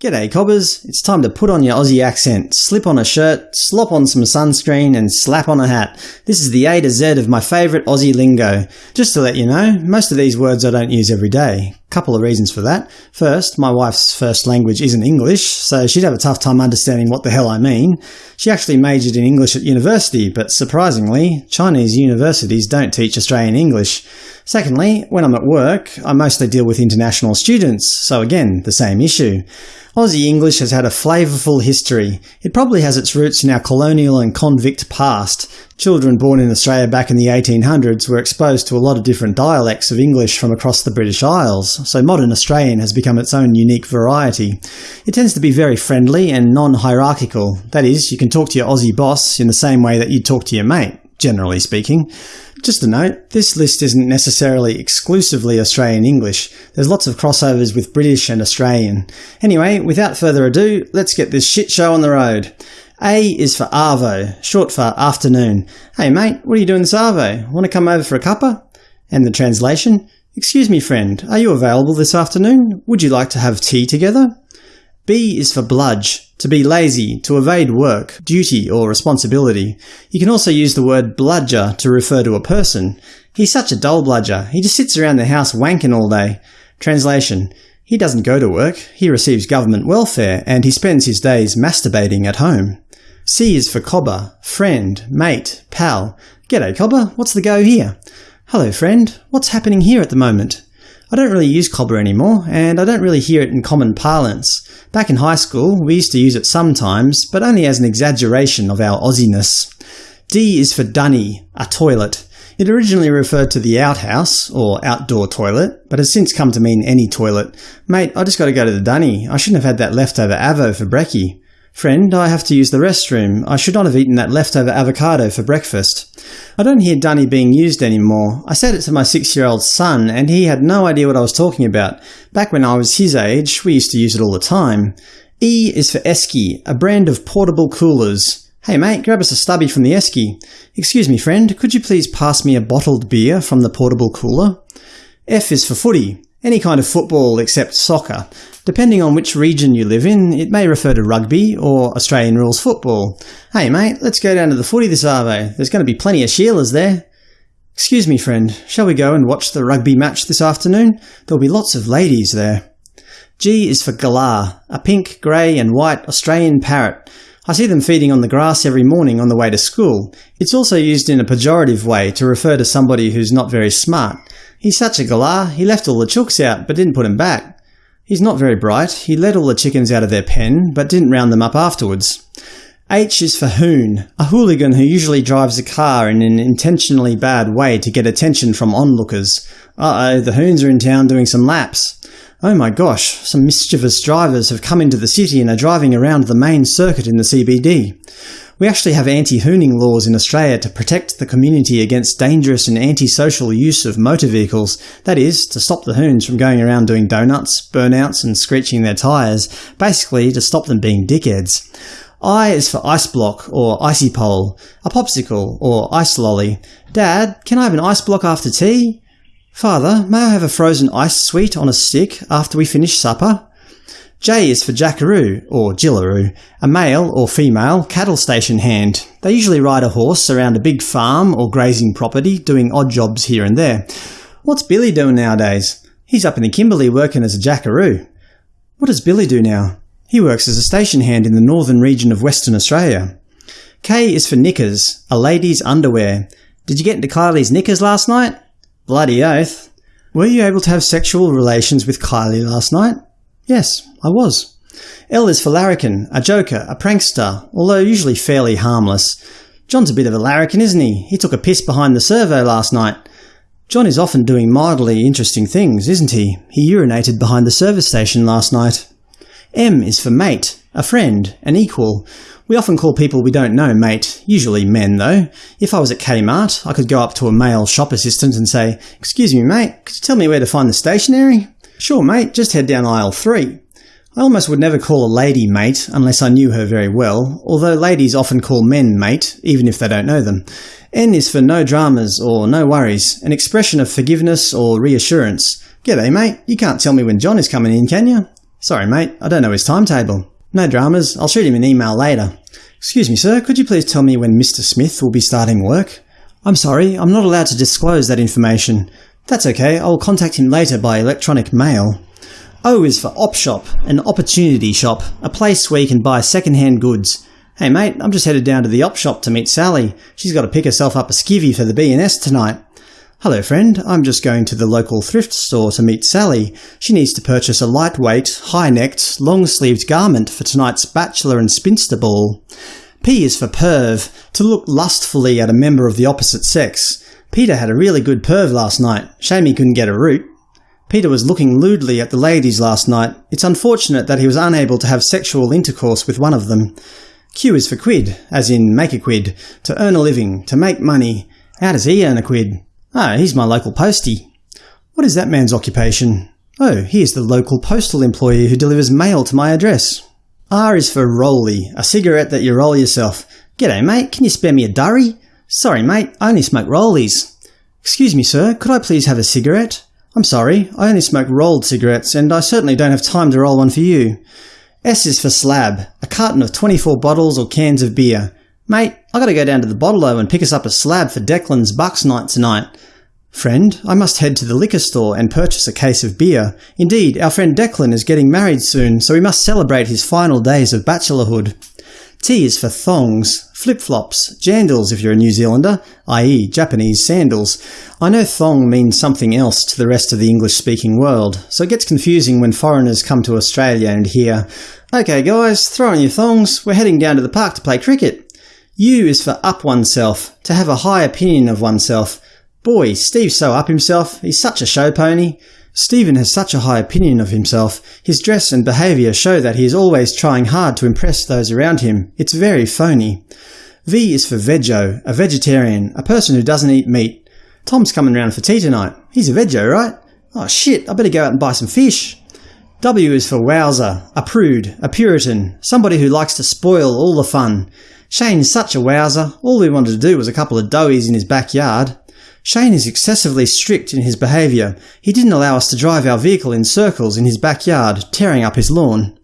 G'day cobbers, it's time to put on your Aussie accent, slip on a shirt, slop on some sunscreen and slap on a hat. This is the A to Z of my favourite Aussie lingo. Just to let you know, most of these words I don't use every day. Couple of reasons for that. First, my wife's first language isn't English, so she'd have a tough time understanding what the hell I mean. She actually majored in English at university, but surprisingly, Chinese universities don't teach Australian English. Secondly, when I'm at work, I mostly deal with international students, so again, the same issue. Aussie English has had a flavourful history. It probably has its roots in our colonial and convict past. Children born in Australia back in the 1800s were exposed to a lot of different dialects of English from across the British Isles, so modern Australian has become its own unique variety. It tends to be very friendly and non-hierarchical. That is, you can talk to your Aussie boss in the same way that you'd talk to your mate, generally speaking. Just a note, this list isn't necessarily exclusively Australian English. There's lots of crossovers with British and Australian. Anyway, without further ado, let's get this shit show on the road. A is for Arvo, short for afternoon. Hey mate, what are you doing this Arvo? Want to come over for a cuppa? And the translation? Excuse me friend, are you available this afternoon? Would you like to have tea together? B is for bludge, to be lazy, to evade work, duty or responsibility. You can also use the word bludger to refer to a person. He's such a dole bludger, he just sits around the house wanking all day. Translation He doesn't go to work, he receives government welfare, and he spends his days masturbating at home. C is for cobber, friend, mate, pal. G'day cobber, what's the go here? Hello friend, what's happening here at the moment? I don't really use cobber anymore, and I don't really hear it in common parlance. Back in high school, we used to use it sometimes, but only as an exaggeration of our Aussiness. D is for dunny, a toilet. It originally referred to the outhouse, or outdoor toilet, but has since come to mean any toilet. Mate, I just got to go to the dunny. I shouldn't have had that leftover avo for brekkie. Friend, I have to use the restroom. I should not have eaten that leftover avocado for breakfast. I don't hear dunny being used anymore. I said it to my six-year-old son, and he had no idea what I was talking about. Back when I was his age, we used to use it all the time. E is for esky, a brand of portable coolers. Hey mate, grab us a stubby from the esky. Excuse me friend, could you please pass me a bottled beer from the portable cooler? F is for footy. Any kind of football except soccer. Depending on which region you live in, it may refer to rugby or Australian rules football. Hey mate, let's go down to the footy this arvo. There's going to be plenty of Sheilas there. Excuse me friend, shall we go and watch the rugby match this afternoon? There'll be lots of ladies there. G is for galah, a pink, grey and white Australian parrot. I see them feeding on the grass every morning on the way to school. It's also used in a pejorative way to refer to somebody who's not very smart. He's such a galah, he left all the chooks out but didn't put 'em back. He's not very bright. He let all the chickens out of their pen, but didn't round them up afterwards. H is for hoon, a hooligan who usually drives a car in an intentionally bad way to get attention from onlookers. Uh-oh, the hoons are in town doing some laps. Oh my gosh, some mischievous drivers have come into the city and are driving around the main circuit in the CBD. We actually have anti-hooning laws in Australia to protect the community against dangerous and antisocial use of motor vehicles, that is, to stop the hoons from going around doing donuts, burnouts and screeching their tyres, basically to stop them being dickheads. I is for ice block or icy pole, a popsicle or ice lolly. Dad, can I have an ice block after tea? Father, may I have a frozen ice sweet on a stick after we finish supper? J is for jackaroo, or jillaroo, a male or female cattle station hand. They usually ride a horse around a big farm or grazing property, doing odd jobs here and there. What's Billy doing nowadays? He's up in the Kimberley working as a jackaroo. What does Billy do now? He works as a station hand in the northern region of Western Australia. K is for knickers, a lady's underwear. Did you get into Kylie's knickers last night? Bloody oath. Were you able to have sexual relations with Kylie last night? Yes, I was. L is for larrikin, a joker, a prankster, although usually fairly harmless. John's a bit of a larrikin, isn't he? He took a piss behind the servo last night. John is often doing mildly interesting things, isn't he? He urinated behind the service station last night. M is for mate, a friend, an equal. We often call people we don't know mate, usually men though. If I was at Kmart, I could go up to a male shop assistant and say, Excuse me mate, could you tell me where to find the stationery? Sure mate, just head down aisle 3. I almost would never call a lady mate unless I knew her very well, although ladies often call men mate, even if they don't know them. N is for no dramas or no worries, an expression of forgiveness or reassurance. G'day mate, you can't tell me when John is coming in, can you? Sorry mate, I don't know his timetable. No dramas, I'll shoot him an email later. Excuse me sir, could you please tell me when Mr Smith will be starting work? I'm sorry, I'm not allowed to disclose that information. That's okay, I'll contact him later by electronic mail. O is for Op Shop, an opportunity shop, a place where you can buy second-hand goods. Hey mate, I'm just headed down to the Op Shop to meet Sally. She's got to pick herself up a skivvy for the B&S tonight. Hello friend, I'm just going to the local thrift store to meet Sally. She needs to purchase a lightweight, high-necked, long-sleeved garment for tonight's bachelor and spinster ball. P is for perv, to look lustfully at a member of the opposite sex. Peter had a really good perv last night. Shame he couldn't get a root. Peter was looking lewdly at the ladies last night. It's unfortunate that he was unable to have sexual intercourse with one of them. Q is for quid, as in make a quid, to earn a living, to make money. How does he earn a quid? Ah, he's my local postie. What is that man's occupation? Oh, he is the local postal employee who delivers mail to my address. R is for rolly, a cigarette that you roll yourself. G'day mate, can you spare me a durry? Sorry mate, I only smoke rollies. Excuse me sir, could I please have a cigarette? I'm sorry, I only smoke rolled cigarettes, and I certainly don't have time to roll one for you. S is for slab, a carton of 24 bottles or cans of beer. Mate, I gotta go down to the bottle-o and pick us up a slab for Declan's Bucks night tonight. Friend, I must head to the liquor store and purchase a case of beer. Indeed, our friend Declan is getting married soon, so we must celebrate his final days of bachelorhood. T is for thongs, flip-flops, jandals if you're a New Zealander, i.e. Japanese sandals. I know thong means something else to the rest of the English-speaking world, so it gets confusing when foreigners come to Australia and hear, OK guys, throw on your thongs, we're heading down to the park to play cricket. U is for up oneself, to have a high opinion of oneself. Boy, Steve's so up himself, he's such a show pony. Stephen has such a high opinion of himself. His dress and behaviour show that he is always trying hard to impress those around him. It's very phony. V is for veggie, a vegetarian, a person who doesn't eat meat. Tom's coming round for tea tonight. He's a veggie, right? Oh shit, I better go out and buy some fish. W is for wowser, a prude, a puritan, somebody who likes to spoil all the fun. Shane's such a wowser, all we wanted to do was a couple of doughies in his backyard. Shane is excessively strict in his behaviour. He didn't allow us to drive our vehicle in circles in his backyard, tearing up his lawn.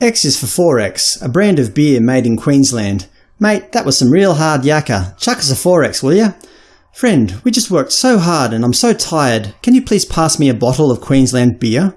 X is for 4X, a brand of beer made in Queensland. Mate, that was some real hard yakka. Chuck us a 4X, will ya? Friend, we just worked so hard and I'm so tired. Can you please pass me a bottle of Queensland beer?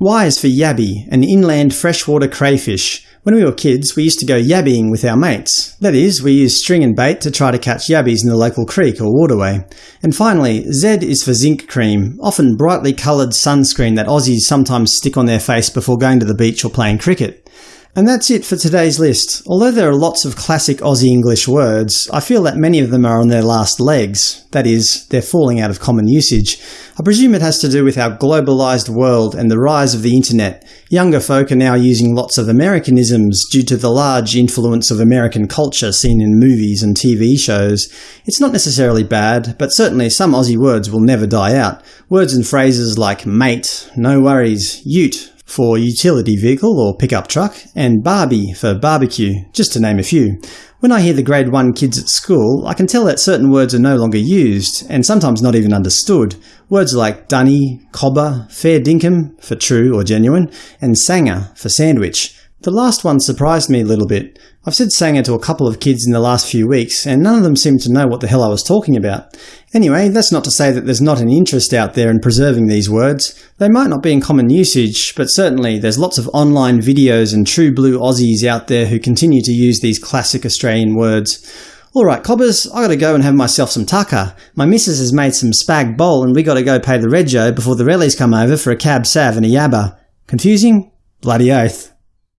Y is for yabby, an inland freshwater crayfish. When we were kids, we used to go yabbying with our mates. That is, we used string and bait to try to catch yabbies in the local creek or waterway. And finally, Z is for zinc cream, often brightly coloured sunscreen that Aussies sometimes stick on their face before going to the beach or playing cricket. And that's it for today's list. Although there are lots of classic Aussie English words, I feel that many of them are on their last legs. That is, they're falling out of common usage. I presume it has to do with our globalised world and the rise of the internet. Younger folk are now using lots of Americanisms due to the large influence of American culture seen in movies and TV shows. It's not necessarily bad, but certainly some Aussie words will never die out. Words and phrases like mate, no worries, ute, for utility vehicle or pickup truck, and Barbie for barbecue, just to name a few. When I hear the grade 1 kids at school, I can tell that certain words are no longer used, and sometimes not even understood. Words like dunny, cobber, fair dinkum for true or genuine, and sanger for sandwich. The last one surprised me a little bit. I've said sanger to a couple of kids in the last few weeks, and none of them seemed to know what the hell I was talking about. Anyway, that's not to say that there's not an interest out there in preserving these words. They might not be in common usage, but certainly there's lots of online videos and true blue Aussies out there who continue to use these classic Australian words. Alright cobbers, I gotta go and have myself some tucker. My missus has made some spag bol and we gotta go pay the rego before the rellies come over for a cab sav and a yabba. Confusing? Bloody oath.